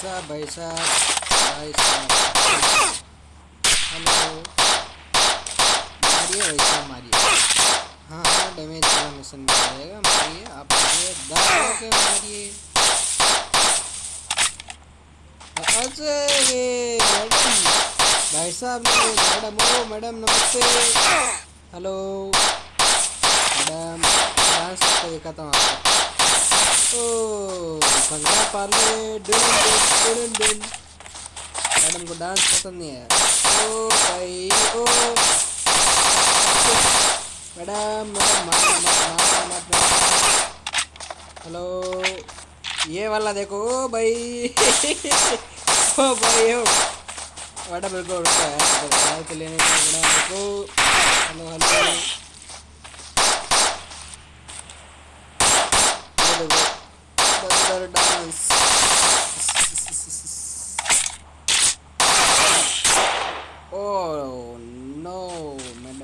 साहब भाई साहब भाई साहब। हेलो। मारिए भाई साहब मारिए। हाँ हाँ डैमेज वाला मिशन मिल जाएगा, मारिए, आप मारिए दाव के मारिए। भाई साहब मैडम ओ मैडम नमस्ते। हेलो। मैडम डांस करके दिखाता हूँ आपको। ओ। भंगड़ा डुन मैडम को डांस पसंद नहीं है ओ भाई ओ मैडम हेलो ये वाला देखो, ओ भाई ओ भाई ओ. मैडम रुको रुको यार के लेने का हेलो हेलो. देखो बंदर डांस